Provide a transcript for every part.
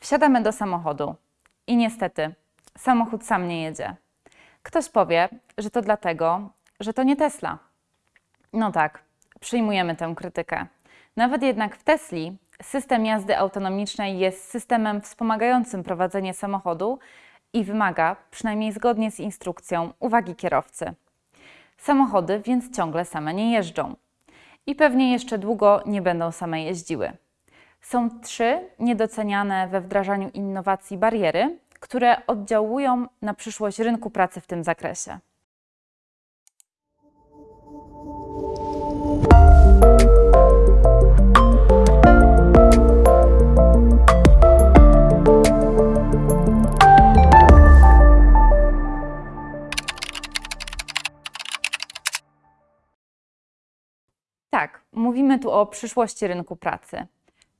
Wsiadamy do samochodu i niestety samochód sam nie jedzie. Ktoś powie, że to dlatego, że to nie Tesla. No tak, przyjmujemy tę krytykę. Nawet jednak w Tesli system jazdy autonomicznej jest systemem wspomagającym prowadzenie samochodu i wymaga, przynajmniej zgodnie z instrukcją, uwagi kierowcy. Samochody więc ciągle same nie jeżdżą i pewnie jeszcze długo nie będą same jeździły. Są trzy niedoceniane we wdrażaniu innowacji bariery, które oddziałują na przyszłość rynku pracy w tym zakresie. Tak, mówimy tu o przyszłości rynku pracy.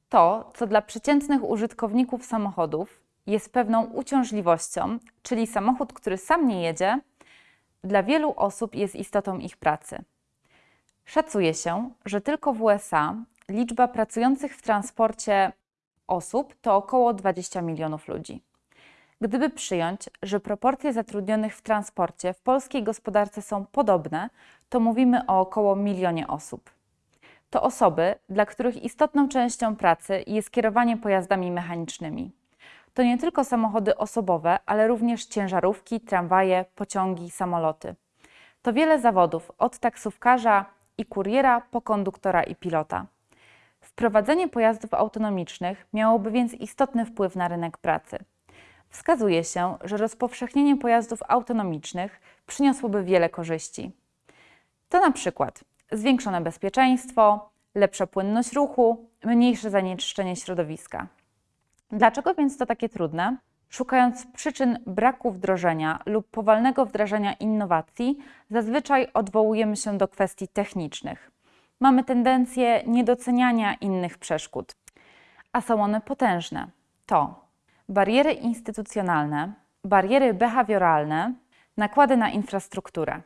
To, co dla przeciętnych użytkowników samochodów jest pewną uciążliwością, czyli samochód, który sam nie jedzie, dla wielu osób jest istotą ich pracy. Szacuje się, że tylko w USA liczba pracujących w transporcie osób to około 20 milionów ludzi. Gdyby przyjąć, że proporcje zatrudnionych w transporcie w polskiej gospodarce są podobne, to mówimy o około milionie osób. To osoby, dla których istotną częścią pracy jest kierowanie pojazdami mechanicznymi. To nie tylko samochody osobowe, ale również ciężarówki, tramwaje, pociągi, samoloty. To wiele zawodów, od taksówkarza i kuriera po konduktora i pilota. Wprowadzenie pojazdów autonomicznych miałoby więc istotny wpływ na rynek pracy. Wskazuje się, że rozpowszechnienie pojazdów autonomicznych przyniosłoby wiele korzyści. To na przykład zwiększone bezpieczeństwo, lepsza płynność ruchu, mniejsze zanieczyszczenie środowiska. Dlaczego więc to takie trudne? Szukając przyczyn braku wdrożenia lub powolnego wdrażania innowacji, zazwyczaj odwołujemy się do kwestii technicznych. Mamy tendencję niedoceniania innych przeszkód, a są one potężne. To bariery instytucjonalne, bariery behawioralne, nakłady na infrastrukturę.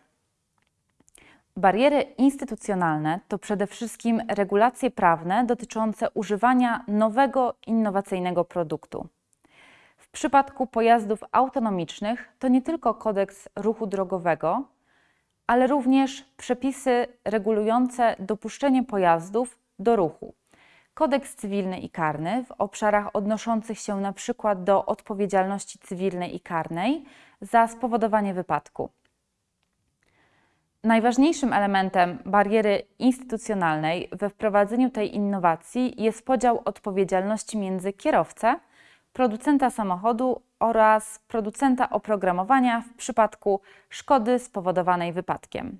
Bariery instytucjonalne to przede wszystkim regulacje prawne dotyczące używania nowego, innowacyjnego produktu. W przypadku pojazdów autonomicznych to nie tylko kodeks ruchu drogowego, ale również przepisy regulujące dopuszczenie pojazdów do ruchu. Kodeks cywilny i karny w obszarach odnoszących się przykład do odpowiedzialności cywilnej i karnej za spowodowanie wypadku. Najważniejszym elementem bariery instytucjonalnej we wprowadzeniu tej innowacji jest podział odpowiedzialności między kierowcę, producenta samochodu oraz producenta oprogramowania w przypadku szkody spowodowanej wypadkiem.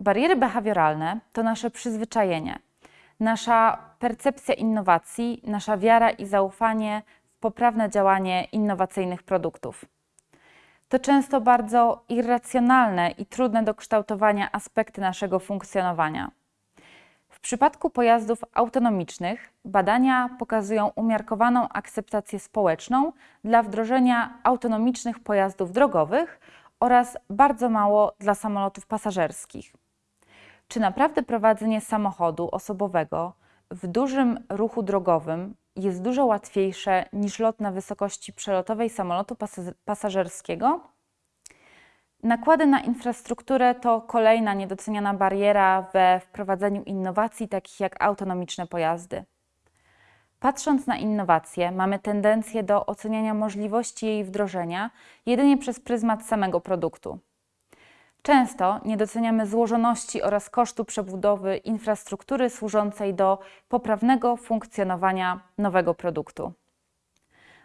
Bariery behawioralne to nasze przyzwyczajenie, nasza percepcja innowacji, nasza wiara i zaufanie w poprawne działanie innowacyjnych produktów to często bardzo irracjonalne i trudne do kształtowania aspekty naszego funkcjonowania. W przypadku pojazdów autonomicznych badania pokazują umiarkowaną akceptację społeczną dla wdrożenia autonomicznych pojazdów drogowych oraz bardzo mało dla samolotów pasażerskich. Czy naprawdę prowadzenie samochodu osobowego w dużym ruchu drogowym jest dużo łatwiejsze niż lot na wysokości przelotowej samolotu pasażerskiego. Nakłady na infrastrukturę to kolejna niedoceniana bariera we wprowadzeniu innowacji, takich jak autonomiczne pojazdy. Patrząc na innowacje, mamy tendencję do oceniania możliwości jej wdrożenia jedynie przez pryzmat samego produktu. Często nie doceniamy złożoności oraz kosztu przebudowy infrastruktury służącej do poprawnego funkcjonowania nowego produktu.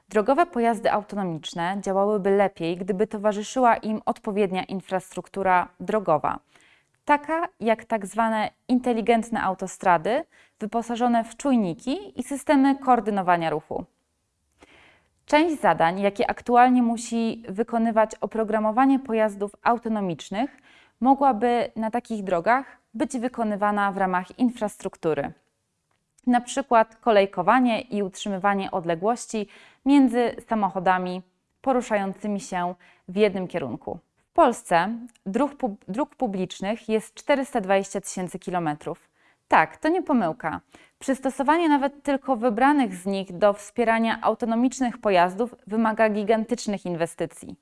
Drogowe pojazdy autonomiczne działałyby lepiej, gdyby towarzyszyła im odpowiednia infrastruktura drogowa, taka jak tak zwane inteligentne autostrady wyposażone w czujniki i systemy koordynowania ruchu. Część zadań, jakie aktualnie musi wykonywać oprogramowanie pojazdów autonomicznych, mogłaby na takich drogach być wykonywana w ramach infrastruktury. Na przykład kolejkowanie i utrzymywanie odległości między samochodami poruszającymi się w jednym kierunku. W Polsce dróg, dróg publicznych jest 420 tysięcy kilometrów. Tak, to nie pomyłka. Przystosowanie nawet tylko wybranych z nich do wspierania autonomicznych pojazdów wymaga gigantycznych inwestycji.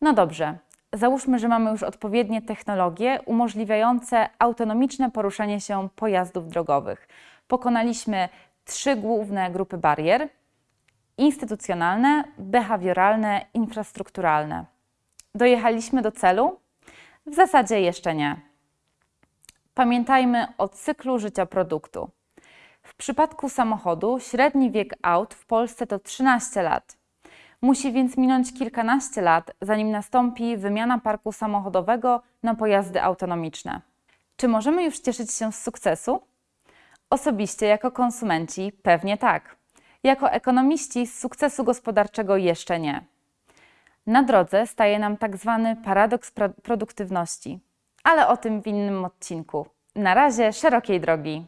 No dobrze, załóżmy, że mamy już odpowiednie technologie umożliwiające autonomiczne poruszanie się pojazdów drogowych. Pokonaliśmy trzy główne grupy barier: instytucjonalne, behawioralne, infrastrukturalne. Dojechaliśmy do celu? W zasadzie jeszcze nie. Pamiętajmy o cyklu życia produktu. W przypadku samochodu średni wiek aut w Polsce to 13 lat. Musi więc minąć kilkanaście lat, zanim nastąpi wymiana parku samochodowego na pojazdy autonomiczne. Czy możemy już cieszyć się z sukcesu? Osobiście, jako konsumenci, pewnie tak. Jako ekonomiści z sukcesu gospodarczego jeszcze nie. Na drodze staje nam tak zwany paradoks pro- produktywności, ale o tym w innym odcinku. Na razie szerokiej drogi.